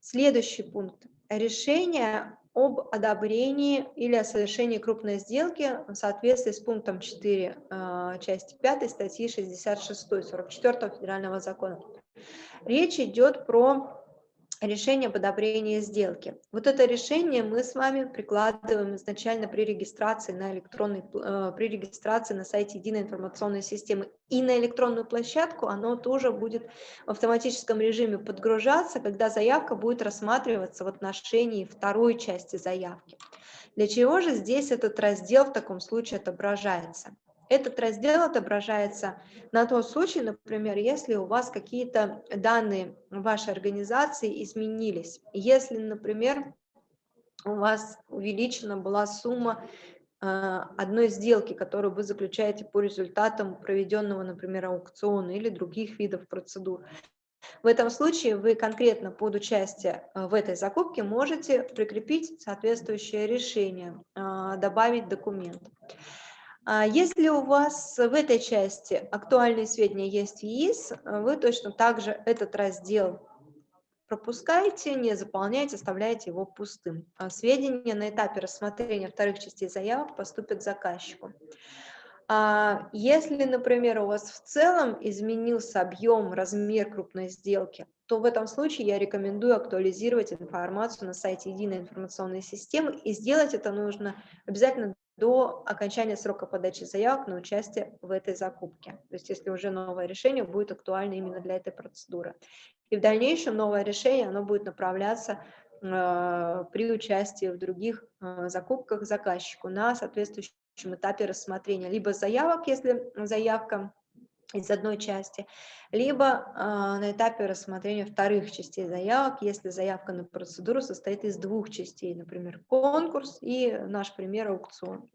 Следующий пункт. Решение об одобрении или о совершении крупной сделки в соответствии с пунктом 4 э, а, части 5 статьи 66 44 федерального закона. Речь идет про решение об одобрении сделки. Вот это решение мы с вами прикладываем изначально при регистрации на электронной, э, при регистрации на сайте единой информационной системы. И на электронную площадку оно тоже будет в автоматическом режиме подгружаться, когда заявка будет рассматриваться в отношении второй части заявки. Для чего же здесь этот раздел в таком случае отображается? Этот раздел отображается на тот случай, например, если у вас какие-то данные вашей организации изменились. Если, например, у вас увеличена была сумма э, одной сделки, которую вы заключаете по результатам проведенного, например, аукциона или других видов процедур. В этом случае вы конкретно под участие э, в этой закупке можете прикрепить соответствующее решение, э, добавить документ. А если у вас в этой части актуальные сведения есть в ЕИС, вы точно так же этот раздел пропускаете, не заполняете, оставляете его пустым. А сведения на этапе рассмотрения вторых частей заявок поступят заказчику. А если, например, у вас в целом изменился объем, размер крупной сделки, то в этом случае я рекомендую актуализировать информацию на сайте единой информационной системы, и сделать это нужно обязательно до окончания срока подачи заявок на участие в этой закупке. То есть если уже новое решение будет актуально именно для этой процедуры. И в дальнейшем новое решение оно будет направляться э, при участии в других э, закупках заказчику на соответствующем этапе рассмотрения. Либо заявок, если заявка из одной части, либо э, на этапе рассмотрения вторых частей заявок, если заявка на процедуру состоит из двух частей, например, конкурс и наш пример аукцион.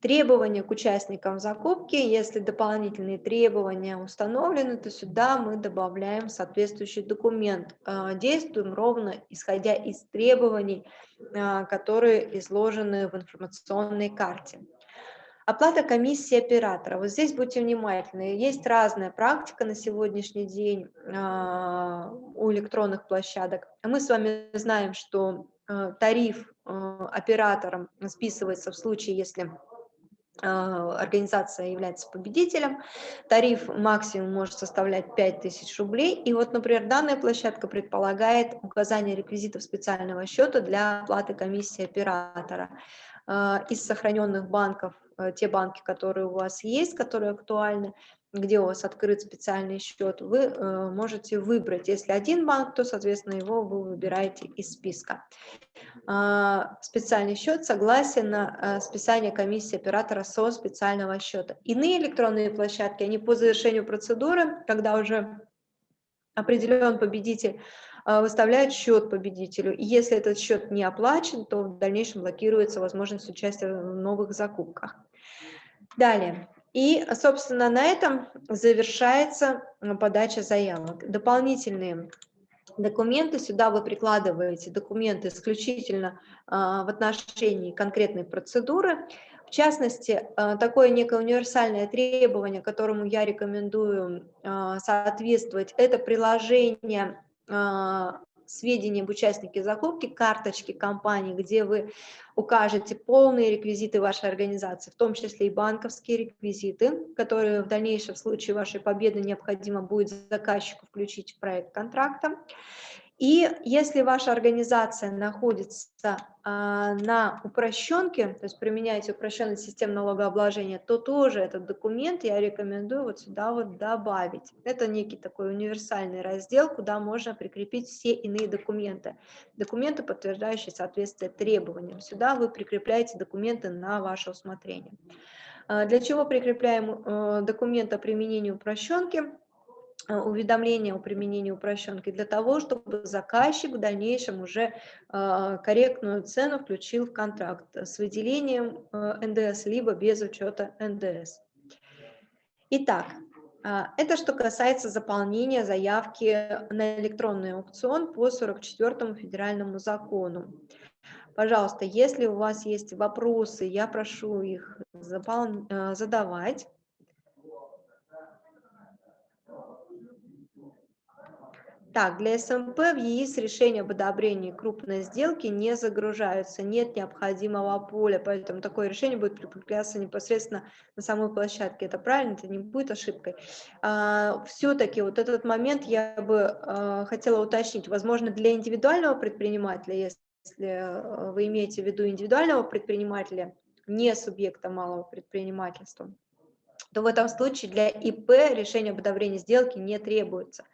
Требования к участникам закупки, если дополнительные требования установлены, то сюда мы добавляем соответствующий документ. Э, действуем ровно исходя из требований, э, которые изложены в информационной карте. Оплата комиссии оператора. Вот здесь будьте внимательны. Есть разная практика на сегодняшний день а, у электронных площадок. Мы с вами знаем, что а, тариф а, оператором списывается в случае, если организация является победителем, тариф максимум может составлять 5000 рублей, и вот, например, данная площадка предполагает указание реквизитов специального счета для оплаты комиссии оператора. Из сохраненных банков те банки, которые у вас есть, которые актуальны, где у вас открыт специальный счет, вы э, можете выбрать. Если один банк, то, соответственно, его вы выбираете из списка. А, специальный счет, согласие на э, списание комиссии оператора со специального счета. Иные электронные площадки, они по завершению процедуры, когда уже определен победитель, выставляют счет победителю. И если этот счет не оплачен, то в дальнейшем блокируется возможность участия в новых закупках. Далее. И, собственно, на этом завершается подача заявок. Дополнительные документы, сюда вы прикладываете документы исключительно а, в отношении конкретной процедуры. В частности, а, такое некое универсальное требование, которому я рекомендую а, соответствовать, это приложение сведения об участнике закупки, карточки компании, где вы укажете полные реквизиты вашей организации, в том числе и банковские реквизиты, которые в дальнейшем в случае вашей победы необходимо будет заказчику включить в проект контракта. И если ваша организация находится а, на упрощенке, то есть применяете упрощенную систему налогообложения, то тоже этот документ я рекомендую вот сюда вот добавить. Это некий такой универсальный раздел, куда можно прикрепить все иные документы. Документы, подтверждающие соответствие требованиям. Сюда вы прикрепляете документы на ваше усмотрение. А, для чего прикрепляем э, документ о применении упрощенки? Э, уведомления о применении упрощенки для того, чтобы заказчик в дальнейшем уже э, корректную цену включил в контракт с выделением э, НДС, либо без учета НДС. Итак, это что касается заполнения заявки на электронный аукцион по 44 федеральному закону. Пожалуйста, если у вас есть вопросы, я прошу их задавать. Так, для СМП в ЕИС решение об одобрении крупной сделки не загружаются, нет необходимого поля, поэтому такое решение будет прикрепляться непосредственно на самой площадке. Это правильно, это не будет ошибкой. А, Все-таки вот этот момент я бы а, хотела уточнить. Возможно, для индивидуального предпринимателя, если а, вы имеете в виду индивидуального предпринимателя, не субъекта малого предпринимательства, то в этом случае для ИП решение об одобрении сделки не требуется.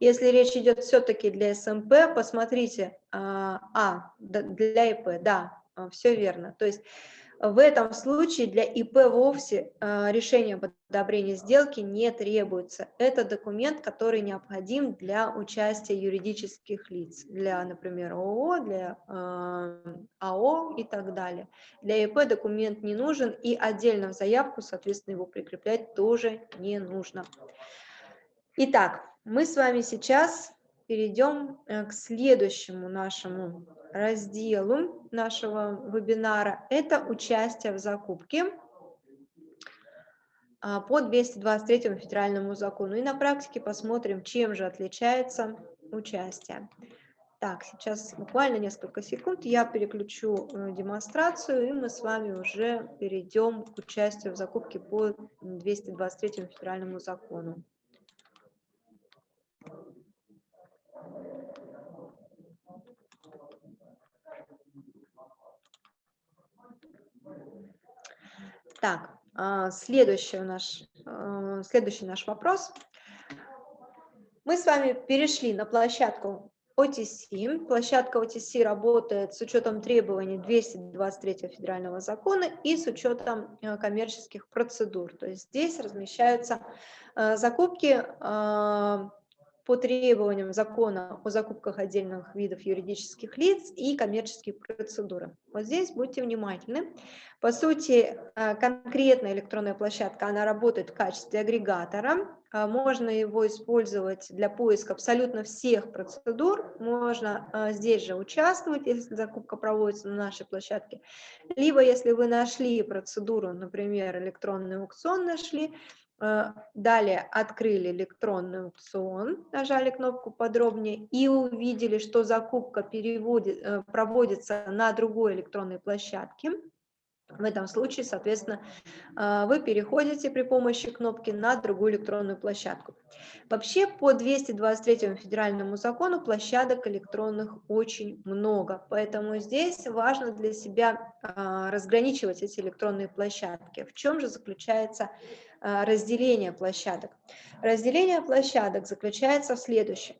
Если речь идет все-таки для СМП, посмотрите, а, а для ИП, да, все верно. То есть в этом случае для ИП вовсе а, решение об одобрении сделки не требуется. Это документ, который необходим для участия юридических лиц, для, например, ООО, для а, АО и так далее. Для ИП документ не нужен и отдельно в заявку, соответственно, его прикреплять тоже не нужно. Итак, мы с вами сейчас перейдем э, к следующему нашему разделу нашего вебинара. Это участие в закупке а, по 223 федеральному закону. И на практике посмотрим, чем же отличается участие. Так, сейчас буквально несколько секунд я переключу э, демонстрацию, и мы с вами уже перейдем к участию в закупке по 223 федеральному закону. Так, а, следующий наш, а, следующий наш вопрос. Мы с вами перешли на площадку OTC. Площадка OTC работает с учетом требований 223 федерального закона и с учетом а, коммерческих процедур. То есть здесь размещаются закупки по требованиям закона о закупках отдельных видов юридических лиц и коммерческие процедуры. Вот здесь будьте внимательны. По сути, э, конкретная электронная площадка, она работает в качестве агрегатора. Э, можно его использовать для поиска абсолютно всех процедур. Можно э, здесь же участвовать, если закупка проводится на нашей площадке. Либо, если вы нашли процедуру, например, электронный аукцион нашли, далее открыли электронный аукцион, нажали кнопку подробнее и увидели, что закупка переводит, э, проводится на другой электронной площадке. В этом случае, соответственно, э, вы переходите при помощи кнопки на другую электронную площадку. Вообще по 223 федеральному закону площадок электронных очень много, поэтому здесь важно для себя разграничивать эти электронные площадки. В чем же заключается а, разделение площадок. Разделение площадок заключается в следующем.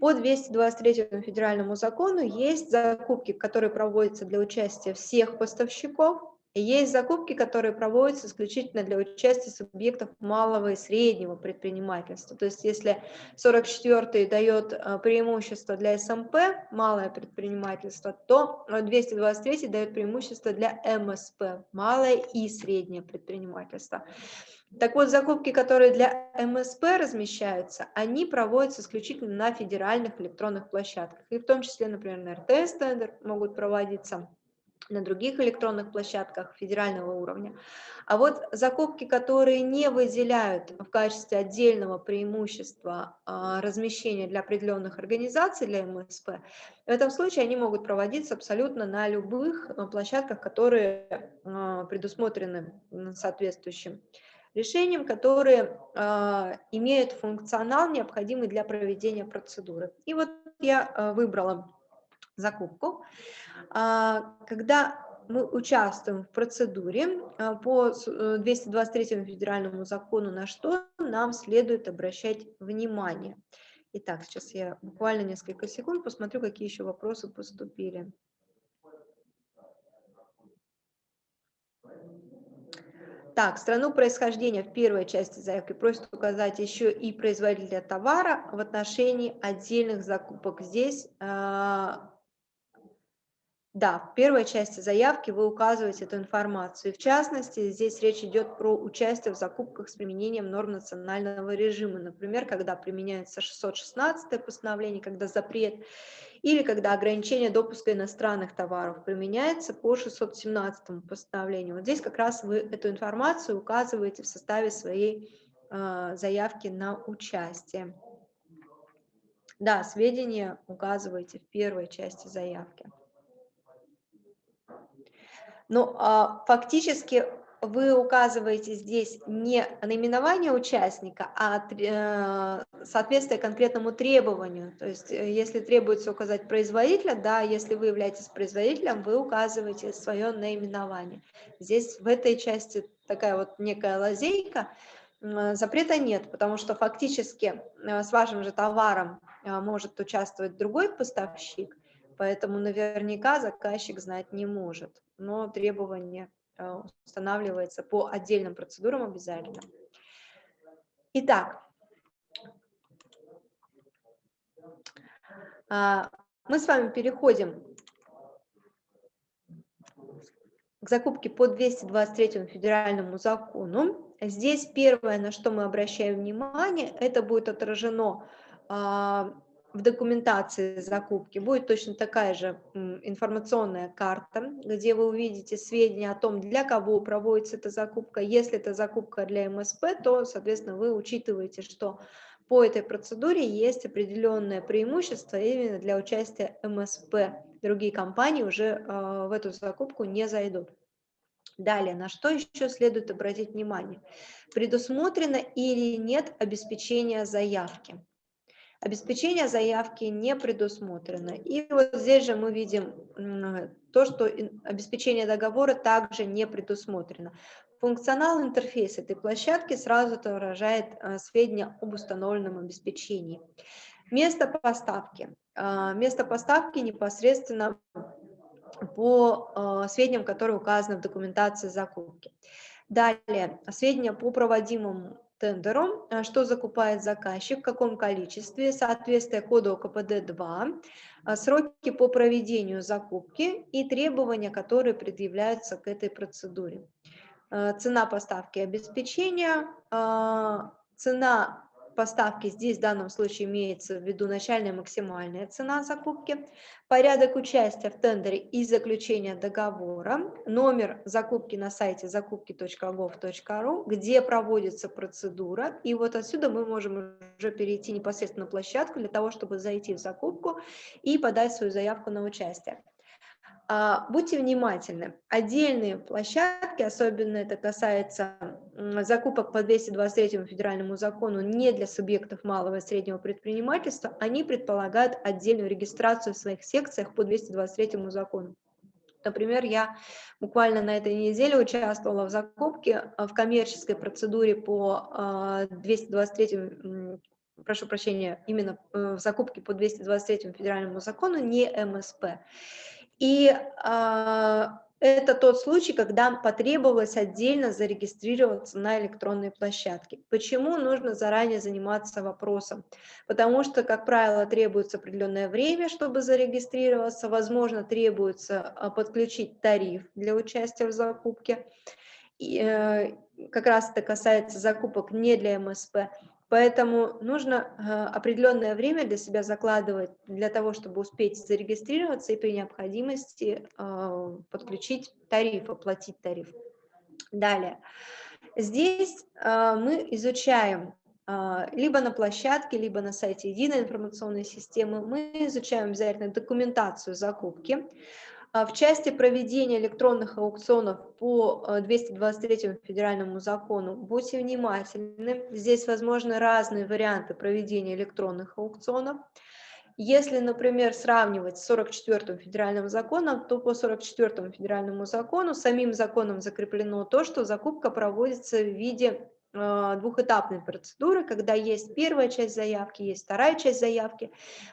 По 223 федеральному закону есть закупки, которые проводятся для участия всех поставщиков, и есть закупки, которые проводятся исключительно для участия субъектов малого и среднего предпринимательства. То есть если 44 дает а, преимущество для СМП, малое предпринимательство, то 223 дает преимущество для МСП, малое и среднее предпринимательство. Так вот, закупки, которые для МСП размещаются, они проводятся исключительно на федеральных электронных площадках. И в том числе, например, на РТС-тендер могут проводиться на других электронных площадках федерального уровня. А вот закупки, которые не выделяют в качестве отдельного преимущества а, размещения для определенных организаций, для МСП, в этом случае они могут проводиться абсолютно на любых а, площадках, которые а, предусмотрены соответствующим решением, которые имеют функционал, необходимый для проведения процедуры. И вот я выбрала закупку, когда мы участвуем в процедуре а, по 223 э, федеральному закону, на что нам следует обращать внимание. Итак, сейчас я буквально несколько секунд посмотрю, какие еще вопросы поступили. Так, страну происхождения в первой части заявки просят указать еще и производителя товара в отношении отдельных закупок. Здесь а, да, в первой части заявки вы указываете эту информацию. В частности, здесь речь идет про участие в закупках с применением норм национального режима. Например, когда применяется 616 постановление, когда запрет, или когда ограничение допуска иностранных товаров применяется по 617 постановлению. Вот здесь как раз вы эту информацию указываете в составе своей э, заявки на участие. Да, сведения указываете в первой части заявки. Но а, фактически вы указываете здесь не наименование участника, а э, соответствие конкретному требованию. То есть э, если требуется указать производителя, да, если вы являетесь производителем, вы указываете свое наименование. Здесь в этой части такая вот некая лазейка, запрета нет, потому что фактически э, с вашим же товаром может участвовать другой поставщик, поэтому наверняка заказчик знать не может но требование э, устанавливается по отдельным процедурам обязательно. Итак, а, мы с вами переходим к закупке по 223 федеральному закону. Здесь первое, на что мы обращаем внимание, это будет отражено а, в документации закупки будет точно такая же информационная карта, где вы увидите сведения о том, для кого проводится эта закупка. Если это закупка для МСП, то, соответственно, вы учитываете, что по этой процедуре есть определенное преимущество именно для участия МСП. Другие компании уже э, в эту закупку не зайдут. Далее, на что еще следует обратить внимание? Предусмотрено или нет обеспечение заявки? Обеспечение заявки не предусмотрено. И вот здесь же мы видим то, что обеспечение договора также не предусмотрено. Функционал интерфейса этой площадки сразу отображает э, сведения об установленном обеспечении. Место поставки. Э, место поставки непосредственно по э, сведениям, которые указаны в документации закупки. Далее, сведения по проводимому тендеру, э, что закупает заказчик, в каком количестве, соответствие коду КПД-2, э, сроки по проведению закупки и требования, которые предъявляются к этой процедуре. Э, цена поставки обеспечения, цена поставки здесь в данном случае имеется в виду начальная максимальная цена закупки, порядок участия в тендере и заключения договора, номер закупки на сайте закупки.gov.ru, где проводится процедура, и вот отсюда мы можем уже перейти непосредственно на площадку для того, чтобы зайти в закупку и подать свою заявку на участие. А, будьте внимательны. Отдельные площадки, особенно это касается закупок по 223 федеральному закону не для субъектов малого и среднего предпринимательства, они предполагают отдельную регистрацию в своих секциях по 223 закону. Например, я буквально на этой неделе участвовала в закупке а, в коммерческой процедуре по 223 а, прошу прощения, именно э, в закупке по 223 федеральному закону, не МСП. И э, это тот случай, когда потребовалось отдельно зарегистрироваться на электронной площадке. Почему нужно заранее заниматься вопросом? Потому что, как правило, требуется определенное время, чтобы зарегистрироваться, возможно, требуется а, подключить тариф для участия в закупке. И, э, как раз это касается закупок не для МСП. Поэтому нужно э, определенное время для себя закладывать для того, чтобы успеть зарегистрироваться и при необходимости э, подключить тариф, оплатить тариф. Далее. Здесь э, мы изучаем либо на площадке, либо на сайте единой информационной системы, мы изучаем обязательно документацию закупки, в части проведения электронных аукционов по 223 э, федеральному закону будьте внимательны. Здесь возможны разные варианты проведения электронных аукционов. Если, например, сравнивать с 44 федеральным законом, то по 44 федеральному закону самим законом закреплено то, что закупка проводится в виде а, двухэтапной процедуры, когда есть первая часть заявки, есть вторая часть заявки.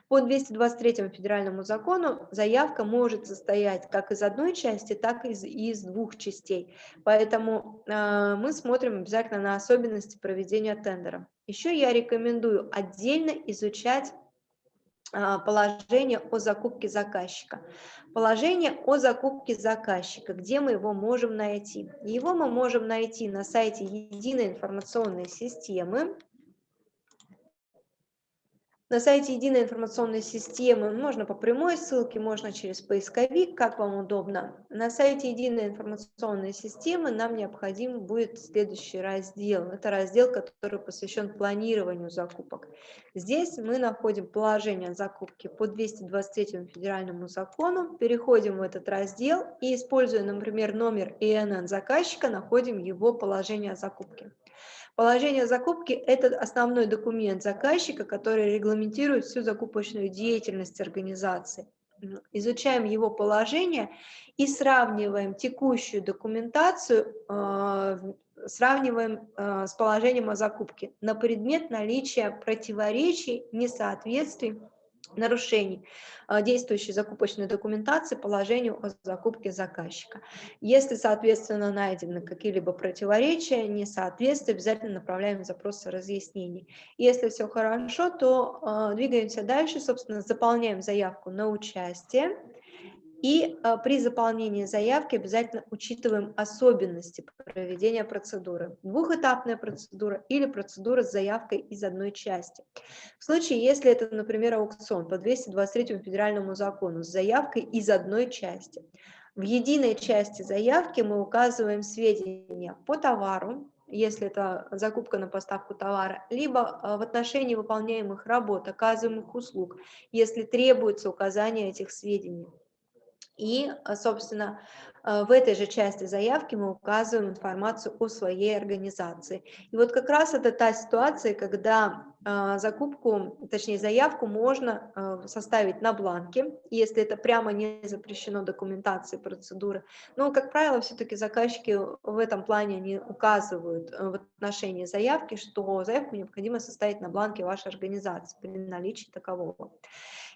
По 223 федеральному закону заявка может состоять как из одной части, так и из, из двух частей. Поэтому э, мы смотрим обязательно на особенности проведения тендера. Еще я рекомендую отдельно изучать положение о закупке заказчика. Положение о закупке заказчика, где мы его можем найти? Его мы можем найти на сайте Единой информационной системы. На сайте единой информационной системы можно по прямой ссылке, можно через поисковик, как вам удобно. На сайте единой информационной системы нам необходим будет следующий раздел. Это раздел, который посвящен планированию закупок. Здесь мы находим положение закупки по 223 федеральному закону, переходим в этот раздел и, используя, например, номер ИНН заказчика, находим его положение закупки. Положение закупки – это основной документ заказчика, который регламентирует всю закупочную деятельность организации. Изучаем его положение и сравниваем текущую документацию, э, сравниваем э, с положением о закупке на предмет наличия противоречий, несоответствий нарушений а, действующей закупочной документации положению о закупке заказчика. Если, соответственно, найдены какие-либо противоречия, несоответствия, обязательно направляем запросы разъяснений. Если все хорошо, то э, двигаемся дальше, собственно, заполняем заявку на участие. И а, при заполнении заявки обязательно учитываем особенности проведения процедуры. Двухэтапная процедура или процедура с заявкой из одной части. В случае, если это, например, аукцион по 223 федеральному закону с заявкой из одной части. В единой части заявки мы указываем сведения по товару, если это закупка на поставку товара, либо а, в отношении выполняемых работ, оказываемых услуг, если требуется указание этих сведений. И, а, собственно, а, в этой же части заявки мы указываем информацию о своей организации. И вот как раз это та ситуация, когда а, закупку, точнее заявку можно составить на бланке, если это прямо не запрещено документацией процедуры. Но, как правило, все-таки заказчики в этом плане не указывают в отношении заявки, что заявку необходимо составить на бланке вашей организации при наличии такового.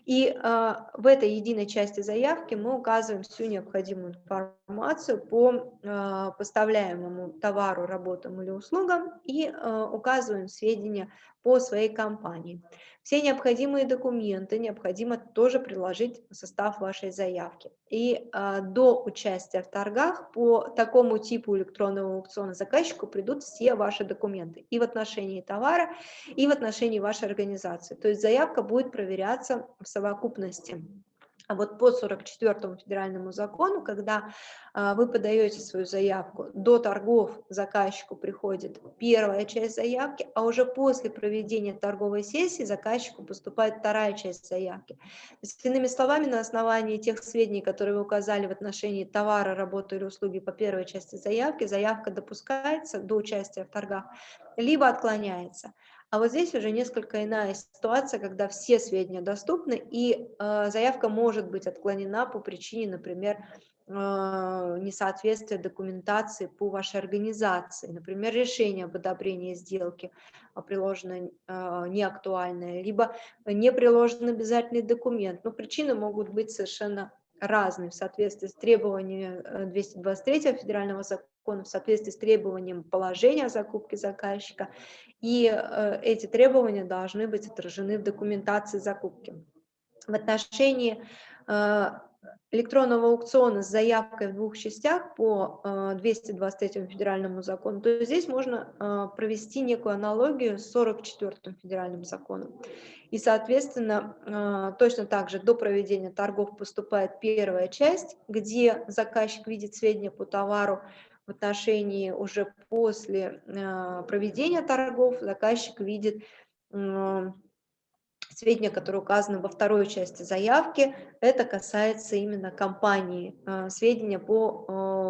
И э, в этой единой части заявки мы указываем всю необходимую информацию по э, поставляемому товару, работам или услугам и э, указываем сведения по своей компании. Все необходимые документы необходимо тоже приложить в состав вашей заявки. И а, до участия в торгах по такому типу электронного аукциона заказчику придут все ваши документы и в отношении товара, и в отношении вашей организации. То есть заявка будет проверяться в совокупности. А вот по 44 федеральному закону, когда а, вы подаете свою заявку, до торгов заказчику приходит первая часть заявки, а уже после проведения торговой сессии заказчику поступает вторая часть заявки. Есть, иными словами, на основании тех сведений, которые вы указали в отношении товара, работы или услуги по первой части заявки, заявка допускается до участия в торгах, либо отклоняется. А вот здесь уже несколько иная ситуация, когда все сведения доступны, и э, заявка может быть отклонена по причине, например, э, несоответствия документации по вашей организации. Например, решение об одобрении сделки а, приложено э, неактуальное, либо не приложен обязательный документ. Но причины могут быть совершенно разные в соответствии с требованиями 223 федерального закона, в соответствии с требованием положения о закупке заказчика и э, эти требования должны быть отражены в документации закупки. В отношении э, электронного аукциона с заявкой в двух частях по 223 федеральному закону, то здесь можно провести некую аналогию с 44 федеральным законом. И, соответственно, точно так же до проведения торгов поступает первая часть, где заказчик видит сведения по товару, в отношении уже после проведения торгов заказчик видит сведения, которые указаны во второй части заявки, это касается именно компании, э, сведения по э,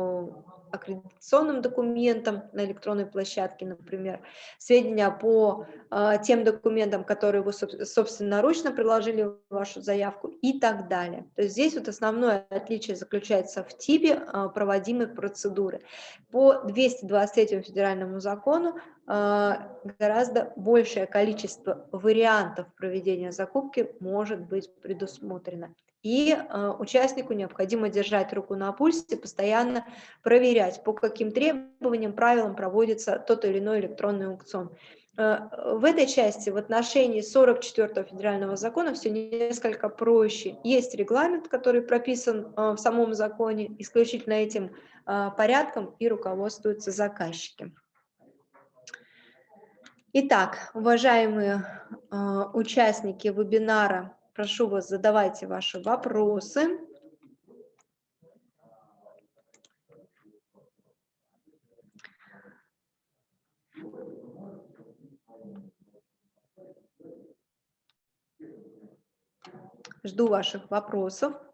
аккредитационным документам на электронной площадке, например, сведения по э, тем документам, которые вы собственноручно приложили в вашу заявку и так далее. То есть здесь вот основное отличие заключается в типе э, проводимой процедуры. По 223 федеральному закону э, гораздо большее количество вариантов проведения закупки может быть предусмотрено. И э, участнику необходимо держать руку на пульсе, постоянно проверять, по каким требованиям, правилам проводится тот или иной электронный аукцион. Э, в этой части в отношении 44 федерального закона все несколько проще. Есть регламент, который прописан э, в самом законе, исключительно этим э, порядком и руководствуются заказчики. Итак, уважаемые участники вебинара, Прошу вас, задавайте ваши вопросы. Жду ваших вопросов.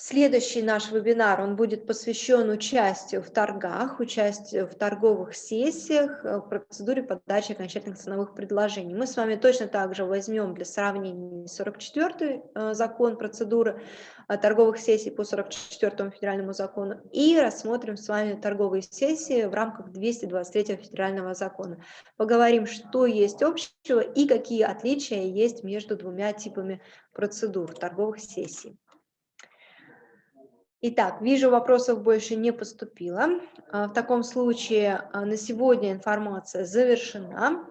Следующий наш вебинар, он будет посвящен участию в торгах, участию в торговых сессиях, э, в процедуре подачи окончательных ценовых предложений. Мы с вами точно так же возьмем для сравнения 44 э, закон процедуры э, торговых сессий по 44 федеральному закону и рассмотрим с вами торговые сессии в рамках 223 федерального закона. Поговорим, что есть общего и какие отличия есть между двумя типами процедур торговых сессий. Итак, вижу, вопросов больше не поступило. А, в таком случае а, на сегодня информация завершена.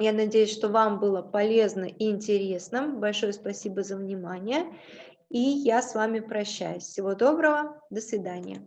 Я надеюсь, что вам было полезно и интересно. Большое спасибо за внимание. И я с вами прощаюсь. Всего доброго. До свидания.